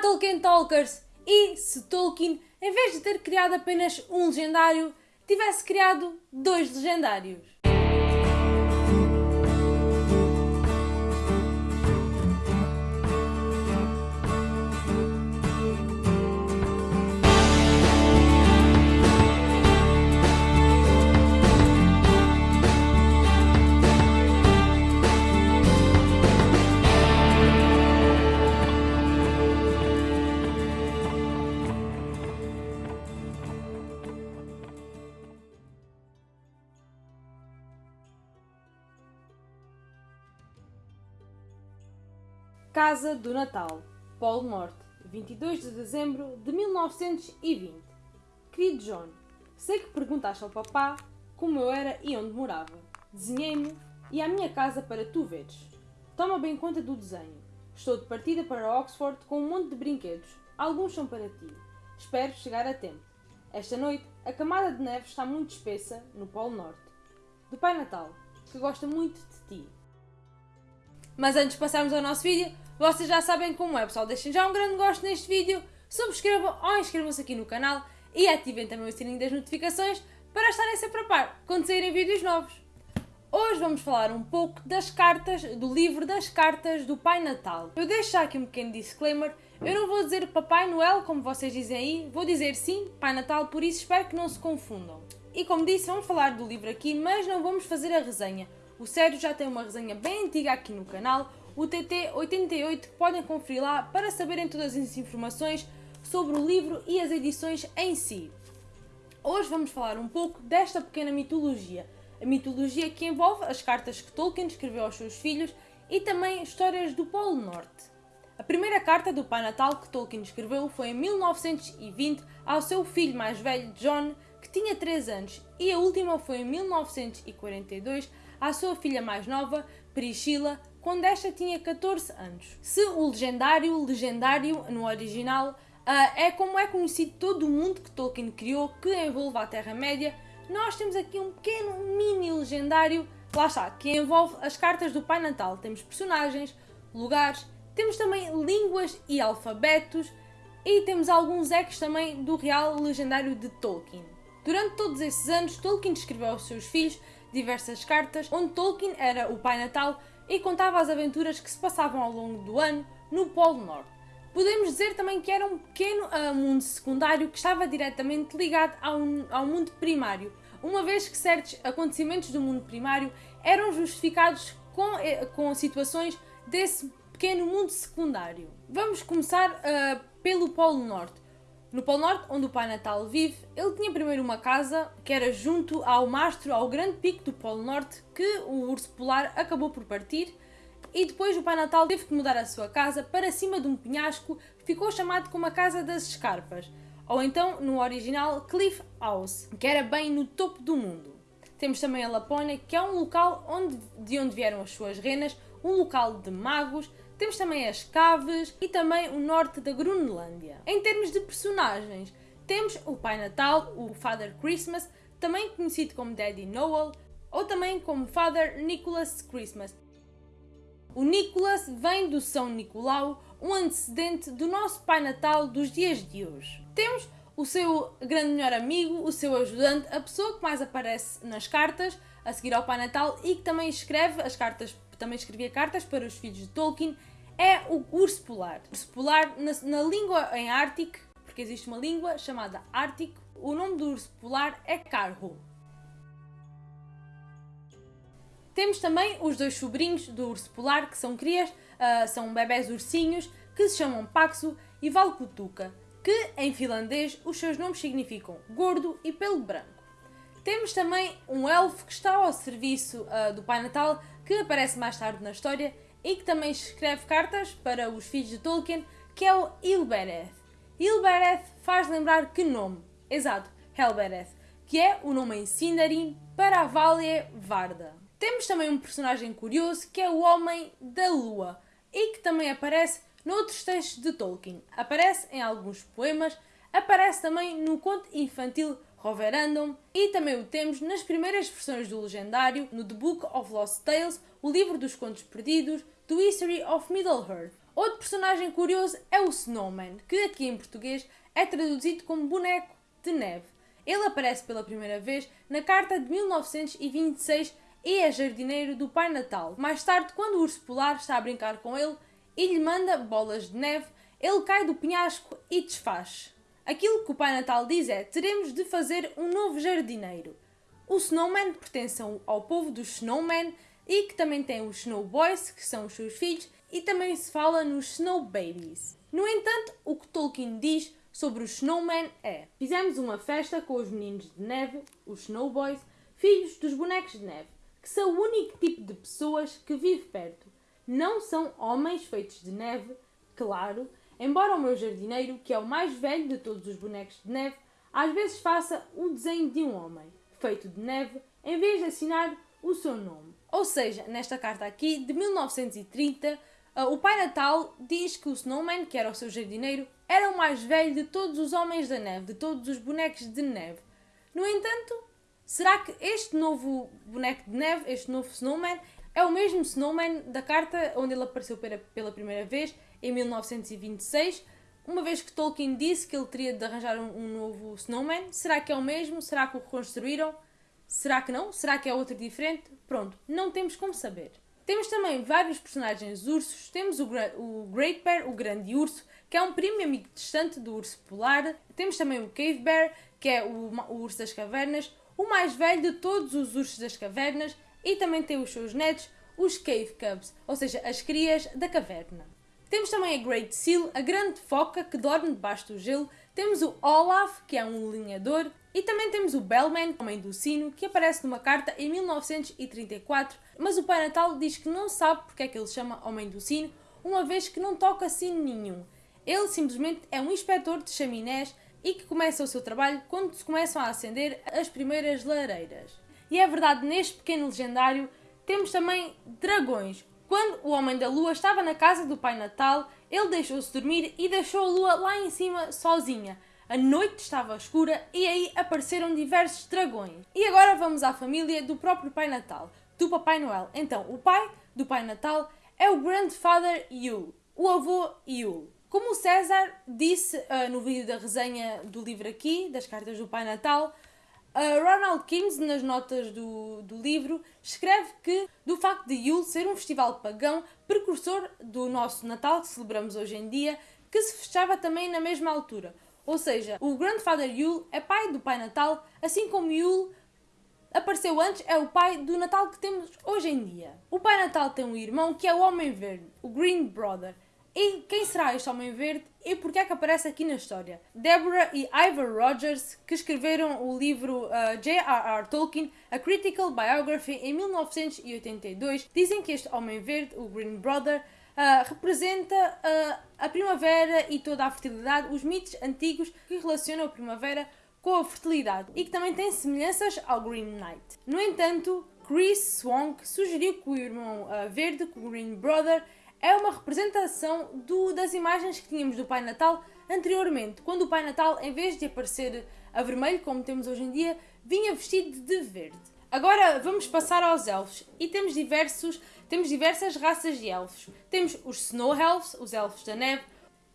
Tolkien Talkers! E se Tolkien, em vez de ter criado apenas um legendário, tivesse criado dois legendários? Casa do Natal, Polo Norte, 22 de dezembro de 1920. Querido John, sei que perguntaste ao papá como eu era e onde morava. Desenhei-me e a minha casa para tu veres. Toma bem conta do desenho. Estou de partida para Oxford com um monte de brinquedos. Alguns são para ti. Espero chegar a tempo. Esta noite, a camada de neve está muito espessa no Polo Norte. Do Pai Natal, que gosta muito de ti. Mas antes de passarmos ao nosso vídeo, vocês já sabem como é, pessoal. Deixem já um grande gosto neste vídeo, subscrevam ou inscrevam-se aqui no canal e ativem também o sininho das notificações para estarem sempre a par quando saírem vídeos novos. Hoje vamos falar um pouco das cartas, do livro das cartas do Pai Natal. Eu deixo já aqui um pequeno disclaimer, eu não vou dizer Papai Noel, como vocês dizem aí, vou dizer sim, Pai Natal, por isso espero que não se confundam. E como disse, vamos falar do livro aqui, mas não vamos fazer a resenha. O Sérgio já tem uma resenha bem antiga aqui no canal, o TT88, que podem conferir lá para saberem todas as informações sobre o livro e as edições em si. Hoje vamos falar um pouco desta pequena mitologia, a mitologia que envolve as cartas que Tolkien escreveu aos seus filhos e também histórias do Polo Norte. A primeira carta do Pai Natal que Tolkien escreveu foi em 1920 ao seu filho mais velho, John, que tinha 3 anos, e a última foi em 1942 à sua filha mais nova, Priscila, quando esta tinha 14 anos. Se o legendário, legendário no original, uh, é como é conhecido todo o mundo que Tolkien criou, que envolve a Terra-média, nós temos aqui um pequeno mini legendário, lá está, que envolve as cartas do Pai Natal. Temos personagens, lugares, temos também línguas e alfabetos, e temos alguns ecos também do real legendário de Tolkien. Durante todos esses anos, Tolkien escreveu aos seus filhos diversas cartas, onde Tolkien era o Pai Natal e contava as aventuras que se passavam ao longo do ano no Polo Norte. Podemos dizer também que era um pequeno uh, mundo secundário que estava diretamente ligado ao, ao mundo primário, uma vez que certos acontecimentos do mundo primário eram justificados com, eh, com situações desse pequeno mundo secundário. Vamos começar uh, pelo Polo Norte. No Polo Norte, onde o Pai Natal vive, ele tinha primeiro uma casa que era junto ao mastro, ao grande pico do Polo Norte, que o urso polar acabou por partir, e depois o Pai Natal teve que mudar a sua casa para cima de um penhasco que ficou chamado como a Casa das Escarpas, ou então, no original, Cliff House, que era bem no topo do mundo. Temos também a Lapónia, que é um local onde, de onde vieram as suas renas, um local de magos, temos também as Caves e também o norte da Grunlândia. Em termos de personagens, temos o Pai Natal, o Father Christmas, também conhecido como Daddy Noel, ou também como Father Nicholas Christmas. O Nicholas vem do São Nicolau, um antecedente do nosso Pai Natal dos dias de hoje. Temos o seu grande melhor amigo, o seu ajudante, a pessoa que mais aparece nas cartas, a seguir ao Pai Natal e que também escreve as cartas, também escrevia cartas para os filhos de Tolkien é o urso polar. Urso polar, na, na língua em Ártico, porque existe uma língua chamada Ártico, o nome do urso polar é Carho. Temos também os dois sobrinhos do urso polar, que são crias, uh, são bebés ursinhos, que se chamam Paxo e Valkutuka, que em finlandês os seus nomes significam gordo e pelo branco. Temos também um elfo que está ao serviço uh, do Pai Natal, que aparece mais tarde na história e que também escreve cartas para os filhos de Tolkien, que é o Ilbereth. Ilbereth faz lembrar que nome? Exato, Helbereth, que é o nome em Sindarin para a Valia Varda. Temos também um personagem curioso que é o Homem da Lua e que também aparece noutros textos de Tolkien. Aparece em alguns poemas, aparece também no conto infantil Roverandom e também o temos nas primeiras versões do legendário, no The Book of Lost Tales, o livro dos contos perdidos, do History of Middle-earth. Outro personagem curioso é o Snowman, que aqui em português é traduzido como boneco de neve. Ele aparece pela primeira vez na carta de 1926 e é jardineiro do Pai Natal. Mais tarde, quando o urso polar está a brincar com ele e lhe manda bolas de neve, ele cai do penhasco e desfaz. Aquilo que o Pai Natal diz é: teremos de fazer um novo jardineiro. O Snowman pertence ao povo dos Snowmen e que também tem os Snow Boys, que são os seus filhos, e também se fala nos Snow Babies. No entanto, o que Tolkien diz sobre os Snowmen é: Fizemos uma festa com os meninos de neve, os Snow Boys, filhos dos bonecos de neve, que são o único tipo de pessoas que vive perto. Não são homens feitos de neve, claro, embora o meu jardineiro, que é o mais velho de todos os bonecos de neve, às vezes faça o desenho de um homem, feito de neve, em vez de assinar o seu nome. Ou seja, nesta carta aqui, de 1930, ah, o Pai Natal diz que o Snowman, que era o seu jardineiro, era o mais velho de todos os homens da neve, de todos os bonecos de neve. No entanto, será que este novo boneco de neve, este novo Snowman, é o mesmo Snowman da carta onde ele apareceu pela primeira vez, em 1926? Uma vez que Tolkien disse que ele teria de arranjar um, novo Snowman, será que é o mesmo? Será que o reconstruíram? Será que não? Será que é outro diferente? Pronto, não temos como saber. Temos também vários personagens ursos. Temos o, o Great Bear, o grande urso, que é um primo e amigo distante do urso polar. Temos também o Cave Bear, que é o, o urso das cavernas, o mais velho de todos os ursos das cavernas, e também tem os seus netos, os Cave Cubs, ou seja, as crias da caverna. Temos também a Great Seal, a grande foca que dorme debaixo do gelo. Temos o Olaf, que é um linhador. E também temos o Bellman, homem do sino, que aparece numa carta em 1934, mas o Pai Natal diz que não sabe porque é que ele chama Homem do Sino, uma vez que não toca sino nenhum. Ele simplesmente é um inspetor de chaminés e que começa o seu trabalho quando se começam a acender as primeiras lareiras. E é verdade, neste pequeno legendário temos também dragões. Quando o Homem da Lua estava na casa do Pai Natal, ele deixou-se dormir e deixou a Lua lá em cima sozinha a noite estava escura e aí apareceram diversos dragões. E agora vamos à família do próprio Pai Natal, do Papai Noel. Então, o pai do Pai Natal é o Grandfather Yule, o avô Yule. Como o César disse uh, no vídeo da resenha do livro aqui, das cartas do Pai Natal, Ronald Kings, nas notas do, do livro, escreve que do facto de Yule ser um festival pagão precursor do nosso Natal que celebramos hoje em dia, que se festava também na mesma altura. Ou seja, o Grandfather Yule é pai do Pai Natal, assim como Yule apareceu antes, é o pai do Natal que temos hoje em dia. O Pai Natal tem um irmão que é o Homem Verde, o Green Brother. E quem será este Homem Verde e porquê é que aparece aqui na história? Deborah e Ivor Rogers, que escreveram o livro uh, J.R.R. Tolkien, A Critical Biography, em 1982, dizem que este Homem Verde, o Green Brother, uh, representa uh, a primavera e toda a fertilidade, os mitos antigos que relacionam a primavera com a fertilidade e que também têm semelhanças ao Green Knight. No entanto, Chris Swank sugeriu que o irmão uh, verde, o Green Brother, é uma representação do, das imagens que tínhamos do Pai Natal anteriormente, quando o Pai Natal, em vez de aparecer a vermelho, como temos hoje em dia, vinha vestido de verde. Agora vamos passar aos elfos e temos diversos temos diversas raças de elfos. Temos os Snow Elves, os elfos da neve,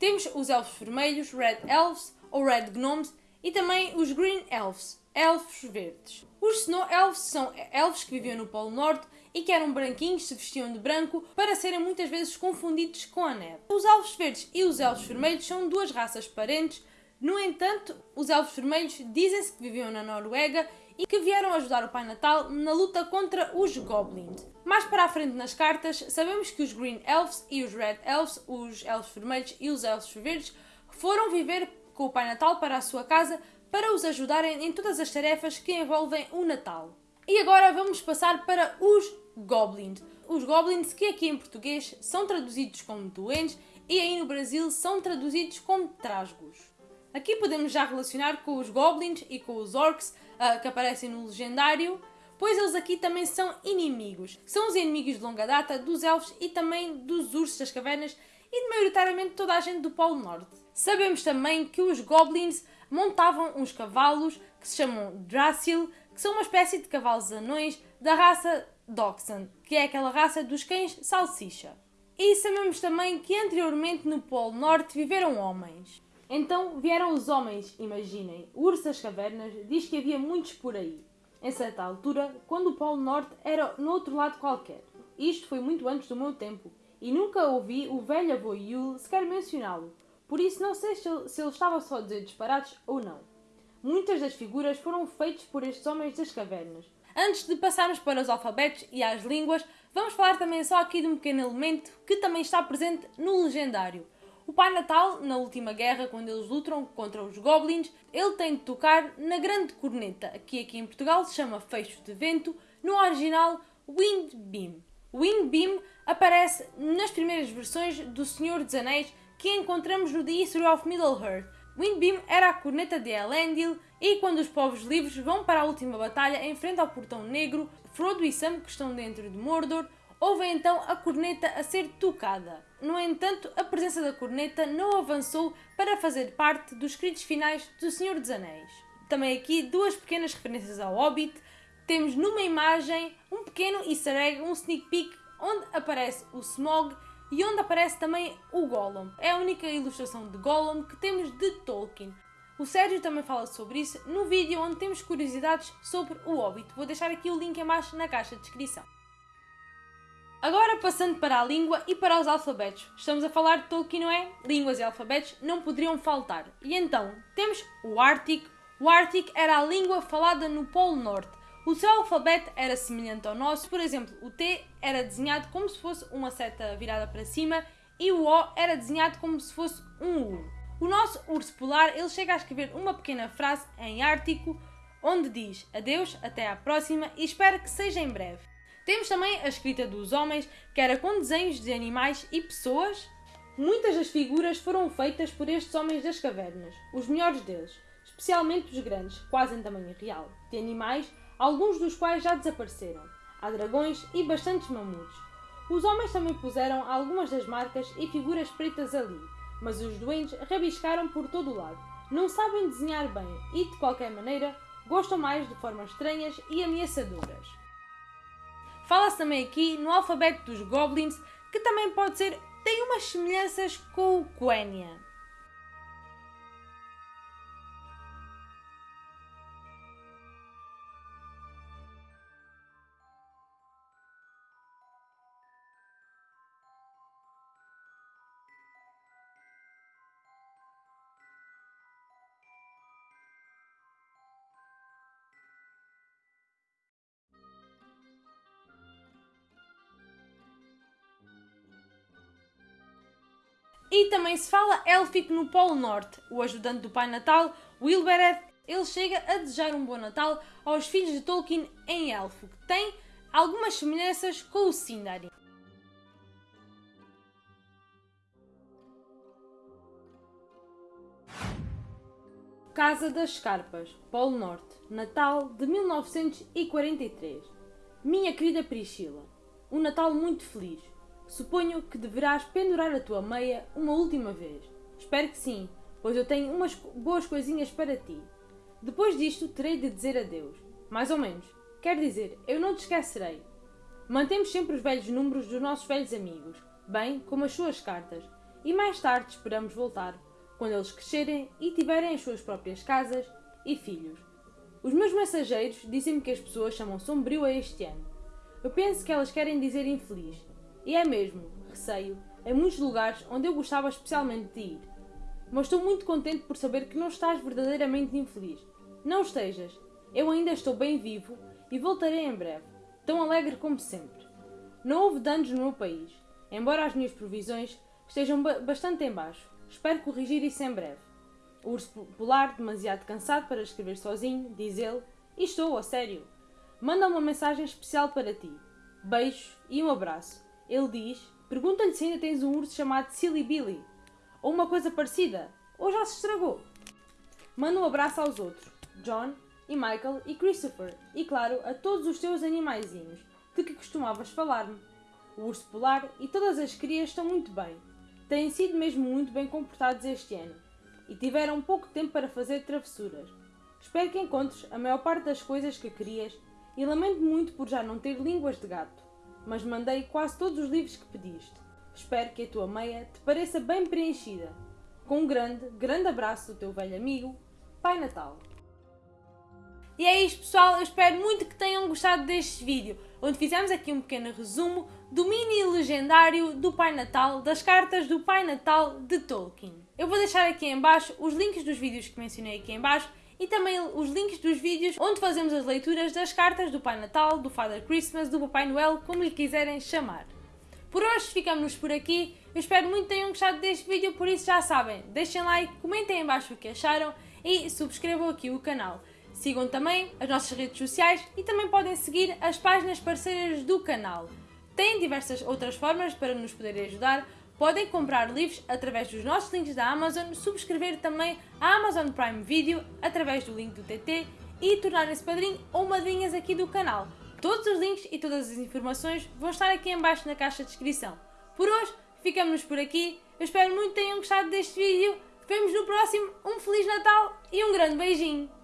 temos os elfos vermelhos, Red Elves ou Red Gnomes, e também os Green Elves, elfos verdes. Os Snow Elves são elfos que viviam no Polo Norte e que eram branquinhos, se vestiam de branco, para serem muitas vezes confundidos com a neve. Os elfos verdes e os elfos vermelhos são duas raças parentes, no entanto, os elfos vermelhos dizem-se que viviam na Noruega e que vieram ajudar o Pai Natal na luta contra os Goblins. Mais para a frente nas cartas, sabemos que os Green Elves e os Red Elves, os Elfos Vermelhos e os Elfos Verdes, foram viver com o Pai Natal para a sua casa para os ajudarem em todas as tarefas que envolvem o Natal. E agora vamos passar para os Goblins. Os Goblins que aqui em português são traduzidos como doentes e aí no Brasil são traduzidos como trasgos. Aqui podemos já relacionar com os Goblins e com os Orcs uh, que aparecem no legendário, pois eles aqui também são inimigos. São os inimigos de longa data dos elfos e também dos ursos das cavernas e de maioritariamente toda a gente do Polo Norte. Sabemos também que os goblins montavam uns cavalos que se chamam Drasil, que são uma espécie de cavalos anões da raça Dachshund, que é aquela raça dos cães salsicha. E sabemos também que anteriormente no Polo Norte viveram homens. Então vieram os homens, imaginem. O urso das cavernas diz que havia muitos por aí. Em certa altura, quando o Polo Norte era no outro lado qualquer. Isto foi muito antes do meu tempo, e nunca ouvi o velho avô Yule sequer mencioná-lo, por isso não sei se ele, estava só a dizer disparados ou não. Muitas das figuras foram feitas por estes homens das cavernas. Antes de passarmos para os alfabetos e as línguas, vamos falar também só aqui de um pequeno elemento que também está presente no legendário. O Pai Natal, na última guerra, quando eles lutam contra os Goblins, ele tem de tocar na grande corneta, que aqui em Portugal se chama Fecho de Vento, no original Wind Beam. Wind Beam aparece nas primeiras versões do Senhor dos Anéis que encontramos no The History of Middle-earth. Wind Beam era a corneta de Elendil e quando os povos livres vão para a última batalha em frente ao Portão Negro, Frodo e Sam, que estão dentro de Mordor, ouvem então a corneta a ser tocada. No entanto, a presença da corneta não avançou para fazer parte dos escritos finais do Senhor dos Anéis. Também aqui duas pequenas referências ao Hobbit. Temos numa imagem um pequeno easter egg, um sneak peek, onde aparece o Smog e onde aparece também o Gollum. É a única ilustração de Gollum que temos de Tolkien. O Sérgio também fala sobre isso no vídeo onde temos curiosidades sobre o Hobbit. Vou deixar aqui o link embaixo na caixa de descrição. Agora passando para a língua e para os alfabetos. Estamos a falar de Tolkien, não é? Línguas e alfabetos não poderiam faltar. E então, temos o Ártico. O Ártico era a língua falada no Polo Norte. O seu alfabeto era semelhante ao nosso, por exemplo, o T era desenhado como se fosse uma seta virada para cima e o O era desenhado como se fosse um U. O nosso urso polar ele chega a escrever uma pequena frase em Ártico onde diz adeus, até à próxima e espero que seja em breve. Temos também a escrita dos homens, que era com desenhos de animais e pessoas. Muitas das figuras foram feitas por estes homens das cavernas, os melhores deles, especialmente os grandes, quase em tamanho real, de animais, alguns dos quais já desapareceram. Há dragões e bastantes mamutos. Os homens também puseram algumas das marcas e figuras pretas ali, mas os doentes rabiscaram por todo o lado. Não sabem desenhar bem e, de qualquer maneira, gostam mais de formas estranhas e ameaçadoras. Fala-se também aqui no alfabeto dos Goblins, que também pode ser. tem umas semelhanças com o Quenya. E também se fala élfico no Polo Norte. O ajudante do Pai Natal, Wilbereth, ele chega a desejar um bom Natal aos filhos de Tolkien em elfo, que tem algumas semelhanças com o Sindarin. Casa das Escarpas, Polo Norte, Natal de 1943. Minha querida Priscila, um Natal muito feliz. Suponho que deverás pendurar a tua meia uma última vez. Espero que sim, pois eu tenho umas boas coisinhas para ti. Depois disto, terei de dizer adeus. Mais ou menos. Quer dizer, eu não te esquecerei. Mantemos sempre os velhos números dos nossos velhos amigos, bem como as suas cartas, e mais tarde esperamos voltar, quando eles crescerem e tiverem as suas próprias casas e filhos. Os meus mensageiros dizem-me que as pessoas chamam sombrio a este ano. Eu penso que elas querem dizer infeliz, e é mesmo, receio, em muitos lugares onde eu gostava especialmente de ir. Mas estou muito contente por saber que não estás verdadeiramente infeliz. Não estejas. Eu ainda estou bem vivo e voltarei em breve, tão alegre como sempre. Não houve danos no meu país, embora as minhas provisões estejam ba bastante em baixo. Espero corrigir isso em breve. O urso polar, demasiado cansado para escrever sozinho, diz ele, e estou, a sério. Manda uma mensagem especial para ti. Beijos e um abraço. Ele diz: Pergunta-lhe se ainda tens um urso chamado Silly Billy, ou uma coisa parecida, ou já se estragou. Manda um abraço aos outros, John e Michael e Christopher, e claro, a todos os teus animaizinhos, de que costumavas falar-me. O urso polar e todas as crias estão muito bem. Têm sido mesmo muito bem comportados este ano, e tiveram pouco tempo para fazer travessuras. Espero que encontres a maior parte das coisas que querias e lamento muito por já não ter línguas de gato mas mandei quase todos os livros que pediste. Espero que a tua meia te pareça bem preenchida. Com um grande, grande abraço do teu velho amigo, Pai Natal. E é isto, pessoal. Eu espero muito que tenham gostado deste vídeo, onde fizemos aqui um pequeno resumo do mini legendário do Pai Natal, das cartas do Pai Natal de Tolkien. Eu vou deixar aqui em baixo os links dos vídeos que mencionei aqui em baixo e também os links dos vídeos onde fazemos as leituras das cartas do Pai Natal, do Father Christmas, do Papai Noel, como lhe quiserem chamar. Por hoje ficamos por aqui. Eu espero muito que tenham gostado deste vídeo, por isso já sabem, deixem like, comentem em baixo o que acharam e subscrevam aqui o canal. Sigam também as nossas redes sociais e também podem seguir as páginas parceiras do canal. Têm diversas outras formas para nos poderem ajudar. Podem comprar livros através dos nossos links da Amazon, subscrever também a Amazon Prime Video através do link do TT e tornarem-se padrinho ou madrinhas aqui do canal. Todos os links e todas as informações vão estar aqui em baixo na caixa de descrição. Por hoje, ficamos por aqui. Eu espero muito que tenham gostado deste vídeo. Vemos no próximo. Um Feliz Natal e um grande beijinho!